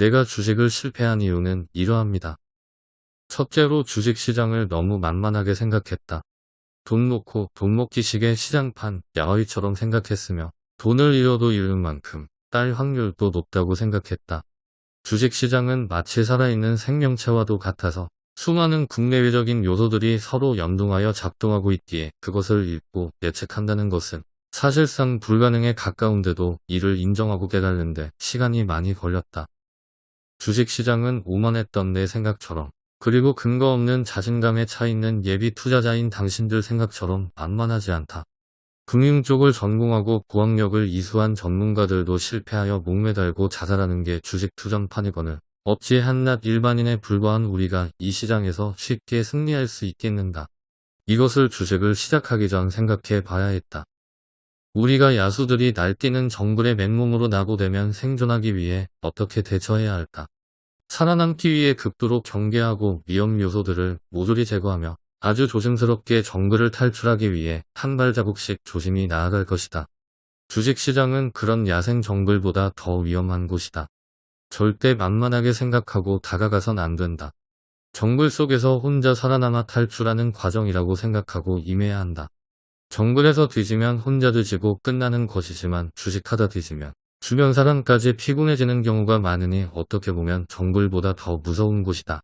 내가 주식을 실패한 이유는 이러합니다. 첫째로 주식시장을 너무 만만하게 생각했다. 돈 놓고 돈 먹기식의 시장판 야외처럼 생각했으며 돈을 잃어도 잃는 만큼 딸 확률도 높다고 생각했다. 주식시장은 마치 살아있는 생명체와도 같아서 수많은 국내외적인 요소들이 서로 연동하여 작동하고 있기에 그것을 읽고 예측한다는 것은 사실상 불가능에 가까운데도 이를 인정하고 깨달는데 시간이 많이 걸렸다. 주식시장은 오만했던 내 생각처럼 그리고 근거 없는 자신감에 차 있는 예비 투자자인 당신들 생각처럼 만만하지 않다. 금융 쪽을 전공하고 고학력을 이수한 전문가들도 실패하여 목매달고 자살하는 게 주식 투전판이거늘 어찌 한낱 일반인에 불과한 우리가 이 시장에서 쉽게 승리할 수 있겠는가. 이것을 주식을 시작하기 전 생각해 봐야 했다. 우리가 야수들이 날뛰는 정글에 맨몸으로 나고되면 생존하기 위해 어떻게 대처해야 할까? 살아남기 위해 극도로 경계하고 위험 요소들을 모조리 제거하며 아주 조심스럽게 정글을 탈출하기 위해 한 발자국씩 조심히 나아갈 것이다. 주식시장은 그런 야생 정글보다 더 위험한 곳이다. 절대 만만하게 생각하고 다가가선 안 된다. 정글 속에서 혼자 살아남아 탈출하는 과정이라고 생각하고 임해야 한다. 정글에서 뒤지면 혼자 뒤지고 끝나는 것이지만 주식하다 뒤지면 주변 사람까지 피곤해지는 경우가 많으니 어떻게 보면 정글보다 더 무서운 곳이다.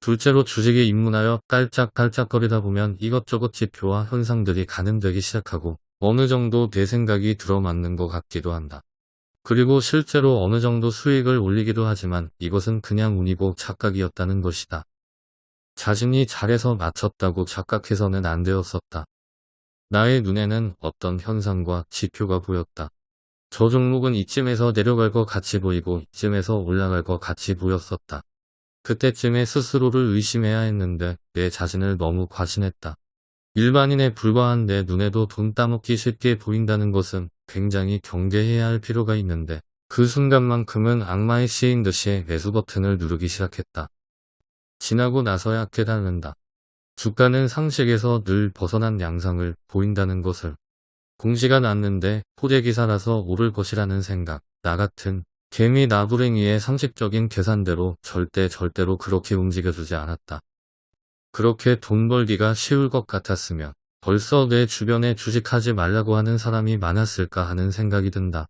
둘째로 주식에 입문하여 깔짝깔짝거리다 보면 이것저것 지표와 현상들이 가늠되기 시작하고 어느 정도 내 생각이 들어맞는 것 같기도 한다. 그리고 실제로 어느 정도 수익을 올리기도 하지만 이것은 그냥 운이고 착각이었다는 것이다. 자신이 잘해서 맞췄다고 착각해서는 안 되었었다. 나의 눈에는 어떤 현상과 지표가 보였다. 저 종목은 이쯤에서 내려갈 것 같이 보이고 이쯤에서 올라갈 것 같이 보였었다. 그때쯤에 스스로를 의심해야 했는데 내 자신을 너무 과신했다. 일반인에 불과한 내 눈에도 돈 따먹기 쉽게 보인다는 것은 굉장히 경계해야 할 필요가 있는데 그 순간만큼은 악마의 시인 듯이 매수 버튼을 누르기 시작했다. 지나고 나서야 깨닫는다. 주가는 상식에서 늘 벗어난 양상을 보인다는 것을 공시가 났는데 포대기사라서 오를 것이라는 생각, 나 같은 개미 나부랭이의 상식적인 계산대로 절대 절대로 그렇게 움직여주지 않았다. 그렇게 돈 벌기가 쉬울 것 같았으면 벌써 내 주변에 주식하지 말라고 하는 사람이 많았을까 하는 생각이 든다.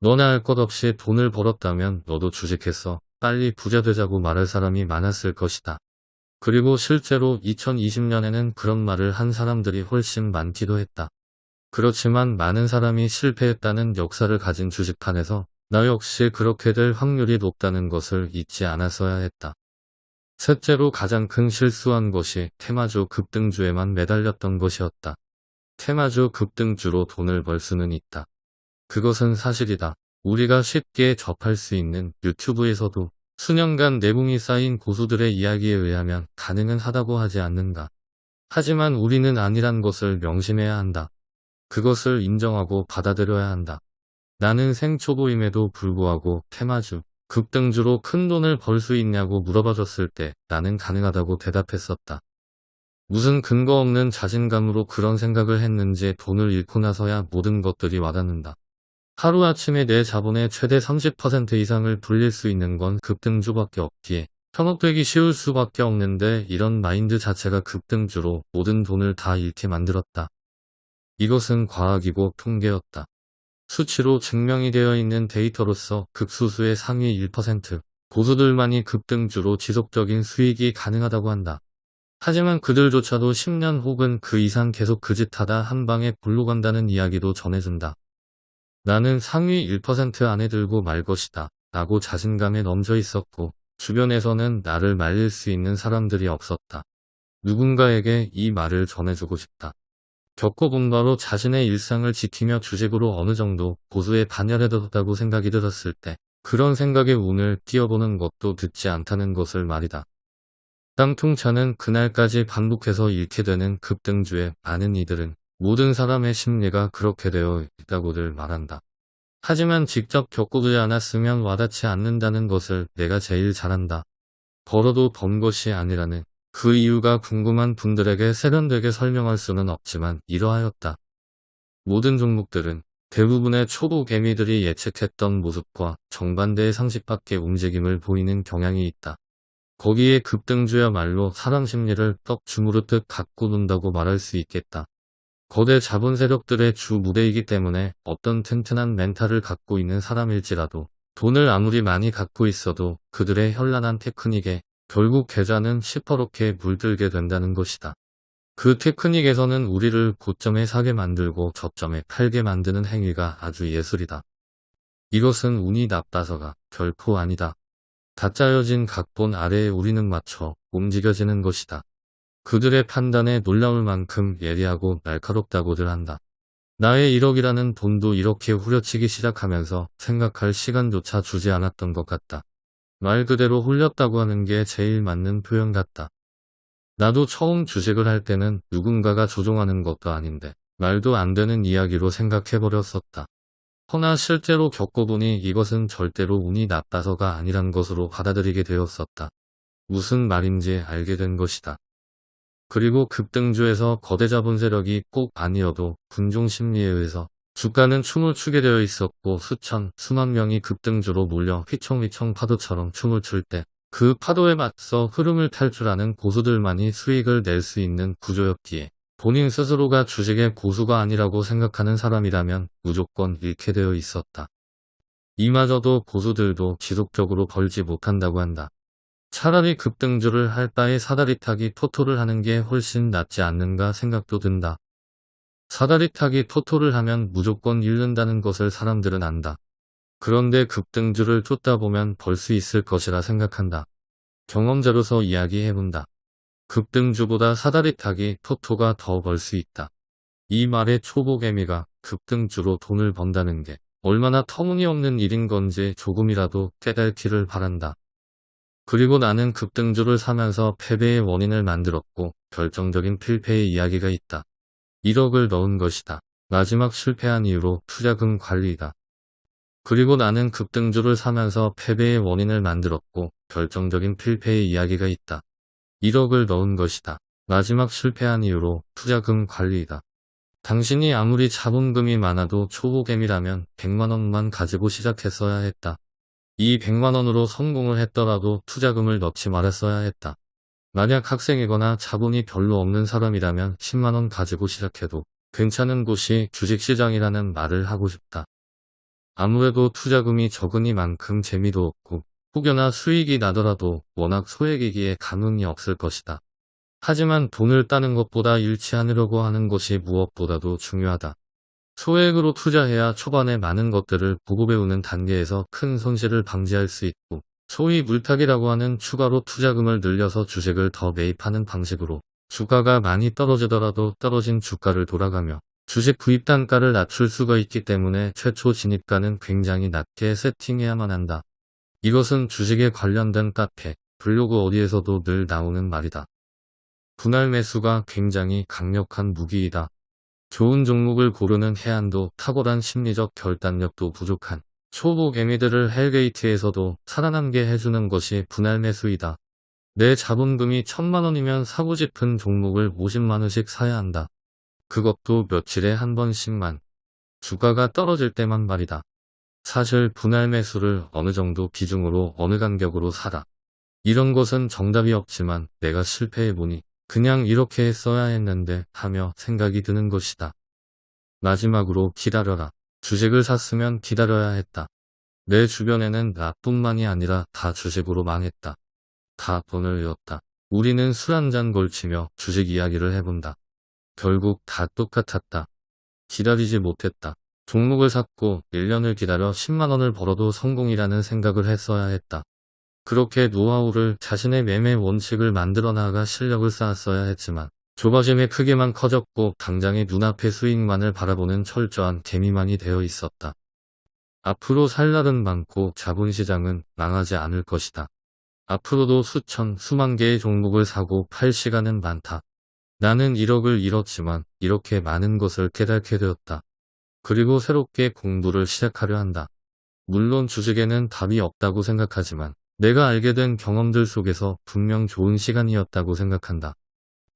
너나 할 것 없이 돈을 벌었다면 너도 주식했어. 빨리 부자 되자고 말할 사람이 많았을 것이다. 그리고 실제로 2020년에는 그런 말을 한 사람들이 훨씬 많기도 했다. 그렇지만 많은 사람이 실패했다는 역사를 가진 주식판에서 나 역시 그렇게 될 확률이 높다는 것을 잊지 않았어야 했다. 셋째로 가장 큰 실수한 것이 테마주 급등주에만 매달렸던 것이었다. 테마주 급등주로 돈을 벌 수는 있다. 그것은 사실이다. 우리가 쉽게 접할 수 있는 유튜브에서도 수년간 내공이 쌓인 고수들의 이야기에 의하면 가능은 하다고 하지 않는가. 하지만 우리는 아니란 것을 명심해야 한다. 그것을 인정하고 받아들여야 한다. 나는 생초보임에도 불구하고 테마주, 급등주로 큰 돈을 벌 수 있냐고 물어봐줬을 때 나는 가능하다고 대답했었다. 무슨 근거 없는 자신감으로 그런 생각을 했는지 돈을 잃고 나서야 모든 것들이 와닿는다. 하루아침에 내 자본의 최대 30% 이상을 불릴 수 있는 건 급등주밖에 없기에 현혹되기 쉬울 수밖에 없는데 이런 마인드 자체가 급등주로 모든 돈을 다 잃게 만들었다. 이것은 과학이고 통계였다. 수치로 증명이 되어 있는 데이터로서 극소수의 상위 1% 고수들만이 급등주로 지속적인 수익이 가능하다고 한다. 하지만 그들조차도 10년 혹은 그 이상 계속 그 짓하다 한 방에 불로 간다는 이야기도 전해준다. 나는 상위 1% 안에 들고 말 것이다. 라고 자신감에 넘져 있었고 주변에서는 나를 말릴 수 있는 사람들이 없었다. 누군가에게 이 말을 전해주고 싶다. 겪어본 바로 자신의 일상을 지키며 주식으로 어느 정도 고수에 반열해뒀다고 생각이 들었을 때 그런 생각에 운을 띄워보는 것도 듣지 않다는 것을 말이다. 땀통차는 그날까지 반복해서 잃게 되는 급등주에 많은 이들은 모든 사람의 심리가 그렇게 되어 있다고들 말한다. 하지만 직접 겪어보지 않았으면 와닿지 않는다는 것을 내가 제일 잘한다. 벌어도 번 것이 아니라는 그 이유가 궁금한 분들에게 세련되게 설명할 수는 없지만 이러하였다. 모든 종목들은 대부분의 초보 개미들이 예측했던 모습과 정반대의 상식밖의 움직임을 보이는 경향이 있다. 거기에 급등주야말로 사람 심리를 떡 주무르듯 갖고 논다고 말할 수 있겠다. 거대 자본 세력들의 주 무대이기 때문에 어떤 튼튼한 멘탈을 갖고 있는 사람일지라도 돈을 아무리 많이 갖고 있어도 그들의 현란한 테크닉에 결국 계좌는 시퍼렇게 물들게 된다는 것이다. 그 테크닉에서는 우리를 고점에 사게 만들고 저점에 팔게 만드는 행위가 아주 예술이다. 이것은 운이 나빠서가 결코 아니다. 다 짜여진 각본 아래에 우리는 맞춰 움직여지는 것이다. 그들의 판단에 놀라울 만큼 예리하고 날카롭다고들 한다. 나의 1억이라는 돈도 이렇게 후려치기 시작하면서 생각할 시간조차 주지 않았던 것 같다. 말 그대로 홀렸다고 하는 게 제일 맞는 표현 같다. 나도 처음 주식을 할 때는 누군가가 조종하는 것도 아닌데 말도 안 되는 이야기로 생각해버렸었다. 허나 실제로 겪어보니 이것은 절대로 운이 나빠서가 아니란 것으로 받아들이게 되었었다. 무슨 말인지 알게 된 것이다. 그리고 급등주에서 거대 자본 세력이 꼭 아니어도 군중 심리에 의해서 주가는 춤을 추게 되어 있었고 수천, 수만 명이 급등주로 몰려 휘청휘청 파도처럼 춤을 출 때 그 파도에 맞서 흐름을 탈출하는 고수들만이 수익을 낼 수 있는 구조였기에 본인 스스로가 주식의 고수가 아니라고 생각하는 사람이라면 무조건 잃게 되어 있었다. 이마저도 고수들도 지속적으로 벌지 못한다고 한다. 차라리 급등주를 할 바에 사다리 타기 토토를 하는 게 훨씬 낫지 않는가 생각도 든다. 사다리 타기 토토를 하면 무조건 잃는다는 것을 사람들은 안다. 그런데 급등주를 쫓다 보면 벌 수 있을 것이라 생각한다. 경험자로서 이야기해본다. 급등주보다 사다리 타기 토토가 더 벌 수 있다. 이 말에 초보개미가 급등주로 돈을 번다는 게 얼마나 터무니없는 일인 건지 조금이라도 깨달기를 바란다. 그리고 나는 급등주를 사면서 패배의 원인을 만들었고 결정적인 필패의 이야기가 있다. 1억을 넣은 것이다. 마지막 실패한 이유로 투자금 관리이다. 그리고 나는 급등주를 사면서 패배의 원인을 만들었고 결정적인 필패의 이야기가 있다. 1억을 넣은 것이다. 마지막 실패한 이유로 투자금 관리이다. 당신이 아무리 자본금이 많아도 초보개미라면 100만원만 가지고 시작했어야 했다. 이 100만원으로 성공을 했더라도 투자금을 넣지 말았어야 했다. 만약 학생이거나 자본이 별로 없는 사람이라면 10만원 가지고 시작해도 괜찮은 곳이 주식시장이라는 말을 하고 싶다. 아무래도 투자금이 적으니만큼 재미도 없고 혹여나 수익이 나더라도 워낙 소액이기에 감흥이 없을 것이다. 하지만 돈을 따는 것보다 않으려고 하는 것이 무엇보다도 중요하다. 소액으로 투자해야 초반에 많은 것들을 보고 배우는 단계에서 큰 손실을 방지할 수 있고 소위 물타기라고 하는 추가로 투자금을 늘려서 주식을 더 매입하는 방식으로 주가가 많이 떨어지더라도 떨어진 주가를 돌아가며 주식 구입 단가를 낮출 수가 있기 때문에 최초 진입가는 굉장히 낮게 세팅해야만 한다. 이것은 주식에 관련된 카페, 블로그 어디에서도 늘 나오는 말이다. 분할 매수가 굉장히 강력한 무기이다. 좋은 종목을 고르는 해안도 탁월한 심리적 결단력도 부족한 초보 개미들을 헬게이트에서도 살아남게 해주는 것이 분할 매수이다. 내 자본금이 천만원이면 사고 싶은 종목을 50만원씩 사야 한다. 그것도 며칠에 한 번씩만. 주가가 떨어질 때만 말이다. 사실 분할 매수를 어느 정도 비중으로 어느 간격으로 사라. 이런 것은 정답이 없지만 내가 실패해보니 그냥 이렇게 했어야 했는데 하며 생각이 드는 것이다. 마지막으로 기다려라. 주식을 샀으면 기다려야 했다. 내 주변에는 나뿐만이 아니라 다 주식으로 망했다. 다 돈을 잃었다. 우리는 술 한 잔 걸치며 주식 이야기를 해본다. 결국 다 똑같았다. 기다리지 못했다. 종목을 샀고 1년을 기다려 10만원을 벌어도 성공이라는 생각을 했어야 했다. 그렇게 노하우를 자신의 매매 원칙을 만들어 나가 실력을 쌓았어야 했지만 조바심의 크기만 커졌고 당장의 눈앞의 수익만을 바라보는 철저한 개미만이 되어 있었다. 앞으로 살 날은 많고 자본시장은 망하지 않을 것이다. 앞으로도 수천, 수만 개의 종목을 사고 팔 시간은 많다. 나는 1억을 잃었지만 이렇게 많은 것을 깨닫게 되었다. 그리고 새롭게 공부를 시작하려 한다. 물론 주식에는 답이 없다고 생각하지만 내가 알게 된 경험들 속에서 분명 좋은 시간이었다고 생각한다.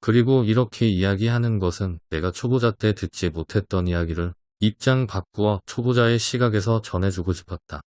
그리고 이렇게 이야기하는 것은 내가 초보자 때 듣지 못했던 이야기를 입장 바꾸어 초보자의 시각에서 전해주고 싶었다.